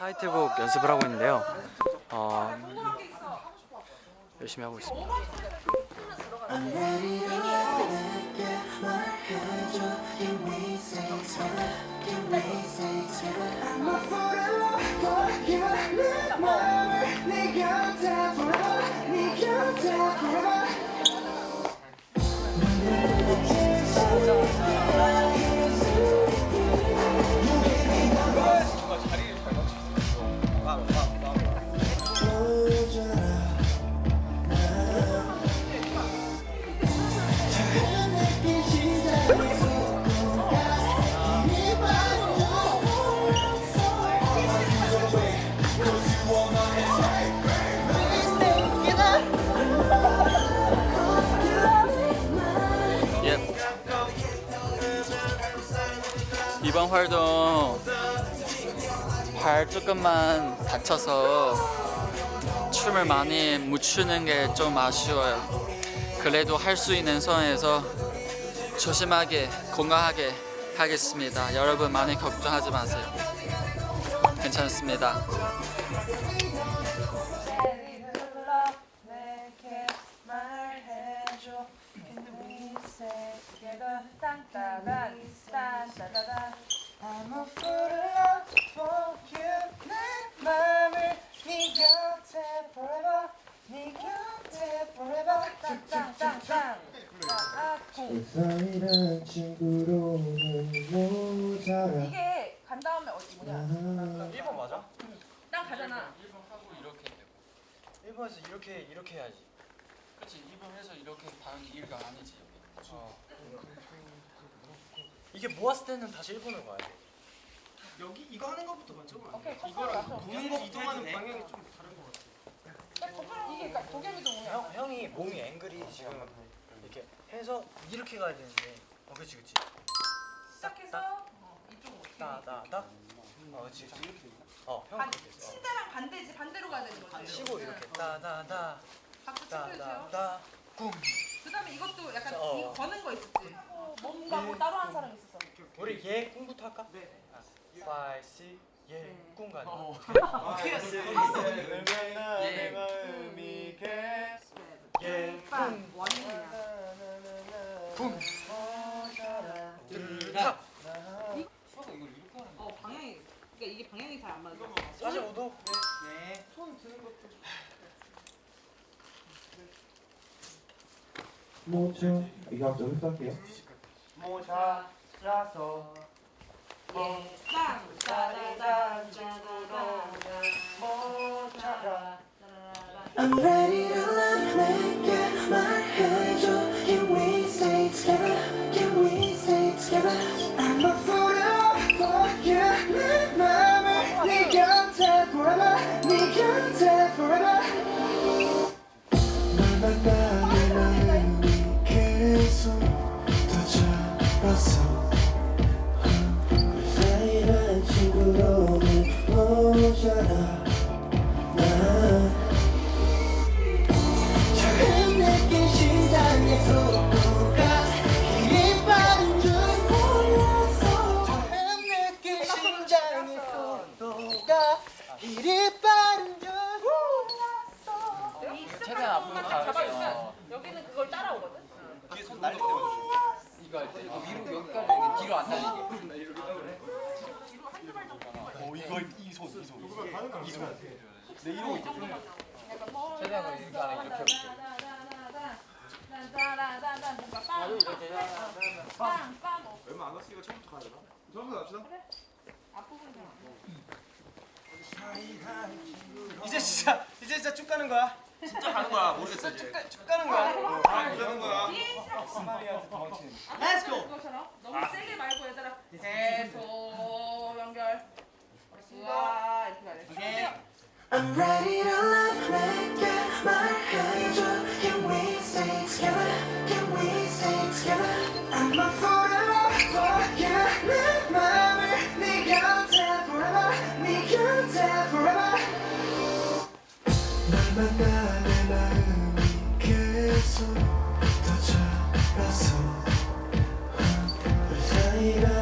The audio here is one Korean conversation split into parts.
타이틀곡 연습을 하고 있는데요. 어, 열심히 하고 있습니다. 이번 활동 발 조금만 다쳐서 춤을 많이 못 추는 게 좀 아쉬워요. 그래도 할 수 있는 선에서 조심하게 건강하게 하겠습니다. 여러분 많이 걱정하지 마세요. 괜찮습니다. 내게 말해줘 Can we stay together 딴따단 딴따다단 I'm a fool in love for you 내 맘을 네 곁에 forever 네 곁에 forever. 딴딴딴딴 사이란 친구로는 모자라. 이게 간 다음에 어디 뭐냐? 1번 맞아? 난 가잖아. 1번 하고 이렇게 되고. 1번에서 이렇게 이렇게 해야지. 그렇지 2번에서 이렇게 당연히 1가 아니지. 어. 이게 모았을 때는 다시 1번으로 가야 돼. 여기 이거 하는 것부터 먼저 봐. 오케이 맞춰. 보는 것부터 이동하는 방향이 좀 다른 것 같아. 이게 도겸이도 뭐냐 형, 형이 몸이 앵글이 지금 이렇게 해서 이렇게 가야 되는데. 어 그렇지 그렇지 시작해서 어, 이쪽으로 따따따 어 그렇지 그렇지 어 형 반, 시대랑 반대지. 반대로 가야 되는 거지. 치고 이렇게 따다다. 박수 체크해주세요. 따다다. 꿈 그다음에 이것도 약간 어. 이거 거는 거 있었지 뭔가 뭐 따로 하는 사람 있었어 우리 얘 꿈부터 할까? 네 5, 6, 네. 얘꿈 가자 어떻게 했어? 예. 내 마음이 예, 빵 원이냐 붐 야! 수아가 이걸 이렇게 하는 어 방향이 그러니까 이게 방향이 잘 안 맞아 45도 네. 모자 이거 한번 좀 할게요. 모자 라서 예빵 짜라란 짜라란 모자라 I'm ready to 이거 위로 여기까지 이렇게 뒤로 안 날리게 오 이거 이손 이손. 이손. 내 이러고 있지. 최대한 이거 안에 이렇게 해볼게 딴따라란딴 뭔가 빵빵빵 뭐 얼마 안 왔으니까 처음부터 가야 되나? 처음부터 갑시다. 이제 진짜 이제 진짜 쭉 가는 거야? 진짜 가는 거야. 모르겠어 이제. 쭉, 가- 쭉 가는 거야? 아, 가는 거야. 스마리한테 도망치는 계속 더 잡았어 우리 모자라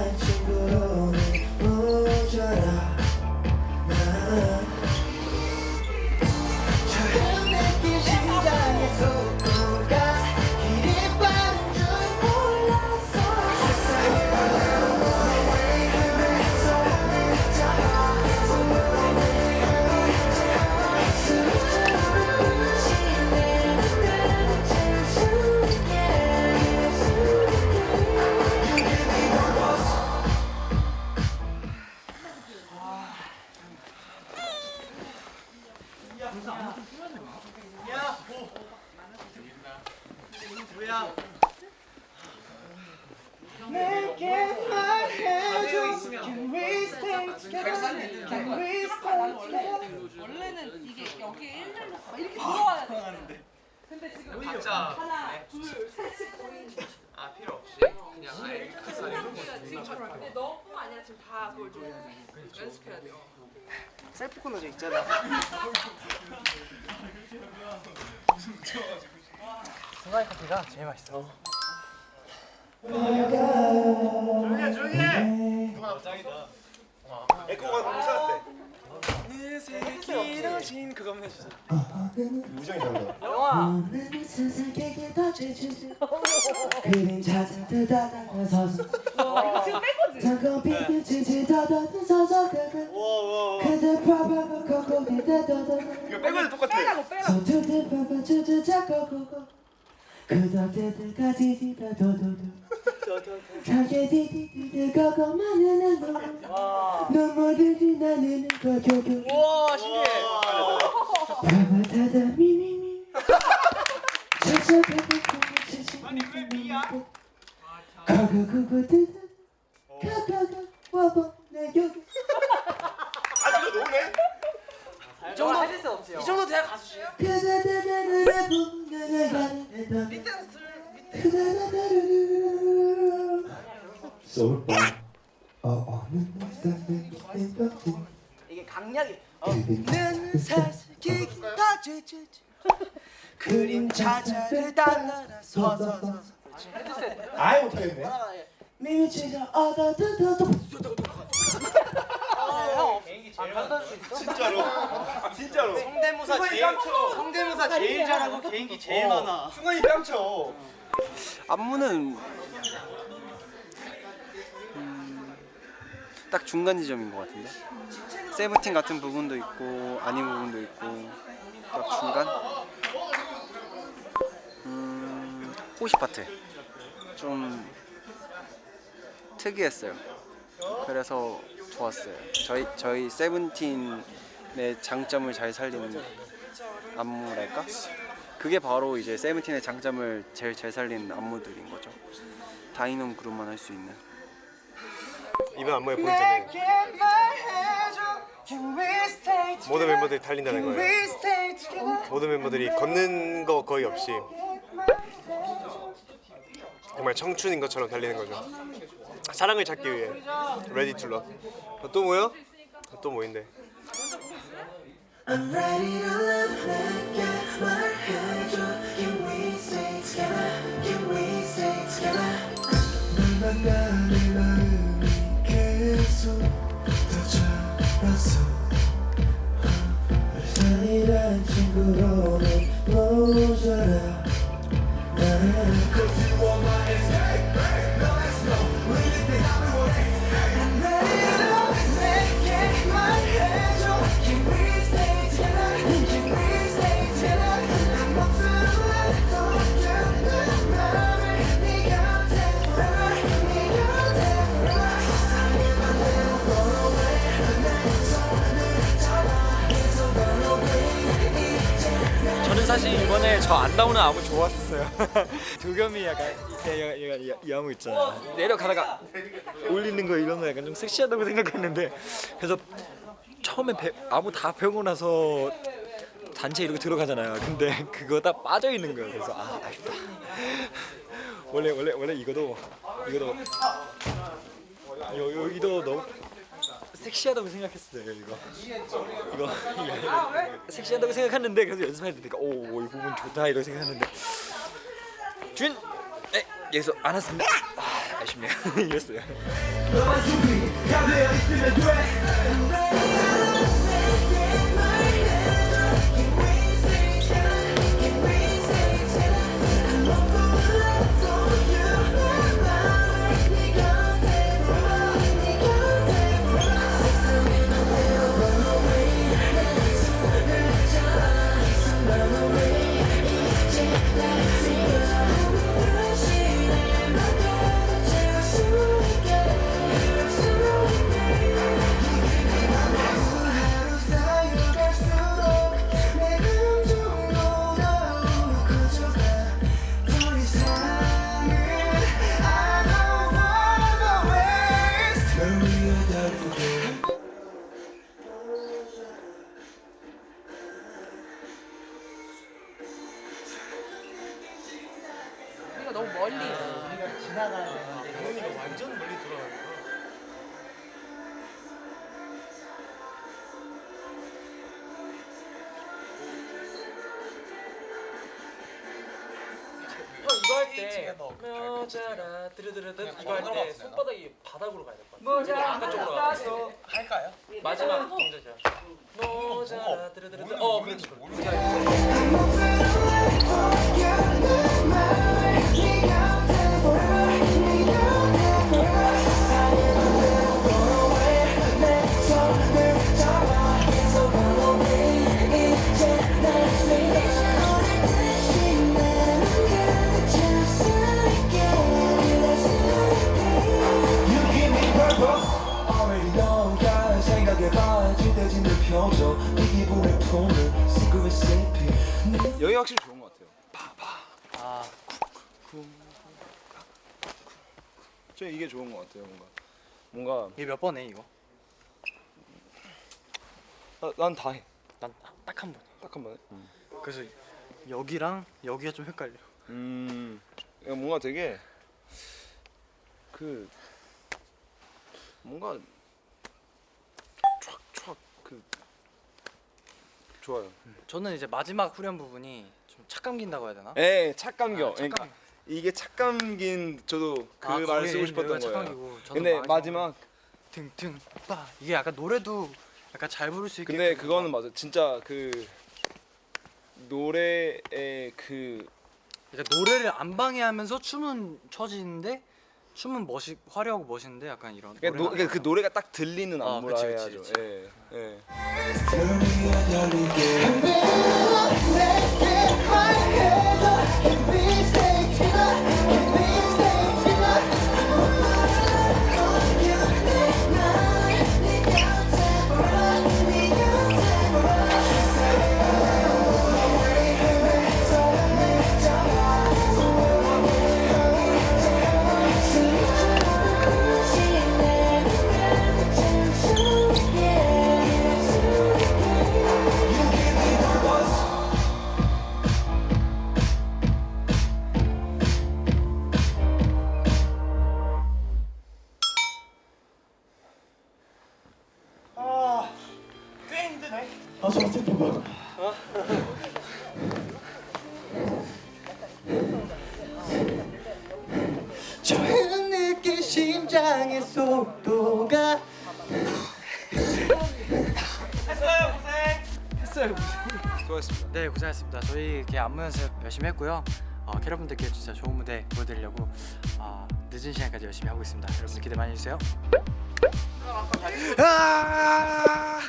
원래는 이렇게 원래 원래는 이게 여기에 1, 1, 막 이렇게 들어와야 돼. 근데 지금 각자 하나, 둘, 셋. 아 필요 없이 그냥 아예 근데 너뿐만 아니라 지금 다 그걸 좀 연습해야 돼요. 셀프 코너 저 있잖아. 중간에 커피가 제일 맛있어. 에코가 너무 사는데. 길어진 그거만 해주세요. 우정이 다르다. 영화. 그림 찾아 뜨다다서서 이거 지금 뺀 거지? 잠깐 비비치지 더더 서서 그그 그대 봐봐 거기 더더더 이거 빼고도 똑같아. 빼라고 빼라고. 손톱들 봐봐 주주 잡고 고고 눈물들이 나는 거 교교 와 신기해. 타다 미미미. 아니 왜 미야? 가가가가 뜨다 가가가 와봐 내 여기. 아 이거 노네? 이 정도 해줄 수 없지요. 이 정도 돼야 가수지. 소울바 어느 날싸는 이게 강약이. 는 사슬기 다 제주주 그림 찾아를 따라서서 아예 못하겠네. 미치가 어다다다다 제일 만들 수 있어? 진짜로. 진짜로. 성대모사 제일 성대모사 제일 잘하고 개인기 제일 많아. 승관이 뺨쳐. 안무는 음, 딱 중간 지점인 것 같은데? 세븐틴 같은 부분도 있고 아닌 부분도 있고 딱 중간? 음, 호시 파트. 좀 특이했어요. 그래서 좋았어요 저희 저희 세븐틴의 장점을 잘 살리는 안무랄까 그게 바로 이제 세븐틴의 장점을 제일 잘 살리는 안무들인 거죠. 다이놈 그룹만 할 수 있는. 이번 안무의 포인트는 모든 멤버들이 달린다는 거예요. 모든 멤버들이 걷는 거 거의 없이 정말 청춘인 것처럼 달리는 거죠. 사랑을 찾기 위해 Ready to Love. 어, 또 뭐요? 어, 또 뭐인데? I'm ready to love 내게 말해줘 Can we stay together Can we stay together 널 만나 내 마음이 계속 더 자랐어 사이란 친구로는 저 안 나오는 안무 좋았어요. 도겸이 약간 얘가 얘가 이, 이 안무 있잖아. 내려가다가 올리는 거 이런 거 약간 좀 섹시하다고 생각했는데 그래서 처음에 배, 안무 다 배우고 나서 단체 이렇게 들어가잖아요. 근데 그거 다 빠져 있는 거예요. 그래서 아 아쉽다. 원래 원래 원래 이거도 이거도 여, 여기도 너무 섹시하다고 생각했어요 이거. 이거 섹시하다고 생각했는데 그래서 연습할 때 내가 오이 부분 좋다 이렇게 생각했는데. 준! 네, 여기서 안 왔습니다. 아, 아쉽네요. 이랬어요 때 여자라 드르드르드 그냥 이거 할 때. 손바닥이 바닥으로 가야 될 것 같아. 바깥쪽으로 가야 돼. 할까요? 마지막 동작이야. 여자라 드르드르드. 어 그렇지. 저 이게 좋은 것 같아요. 뭔가 뭔가 이게 몇 번에 이거? 난 다 해. 난 딱 한 번. 딱 한 번에. 그래서 여기랑 여기가 좀 헷갈려. 음, 이거 뭔가 되게 그 뭔가 촥촥 그 좋아요. 저는 이제 마지막 후렴 부분이 좀 착 감긴다고 해야 되나? 예, 착 감겨. 아, 착 그러니까 감- 이게 착 감긴 저도 그 아, 말을 쓰고 싶었던 거예요. 근데 마지막- 등등 빠 이게 약간 노래도 약간 잘 부를 수 있게. 근데 그거는 맞아. 진짜 그 노래의 그 그러니까 노래를 안 방해하면서 춤은 처지는데 춤은 멋이 화려하고 멋있는데 약간 이런. 그러니까, 노, 그러니까 그 노래가 딱 들리는 아, 안무라 그치, 그치, 해야죠. 그치. 예, 예. 심장의 속도가 수고하셨습니다. 네 고생하셨습니다. 저희 이렇게 안무 연습 열심히 했고요. 어, 캐럿분들께 진짜 좋은 무대 보여드리려고 어, 늦은 시간까지 열심히 하고 있습니다. 여러분들 기대 많이 해주세요. 아!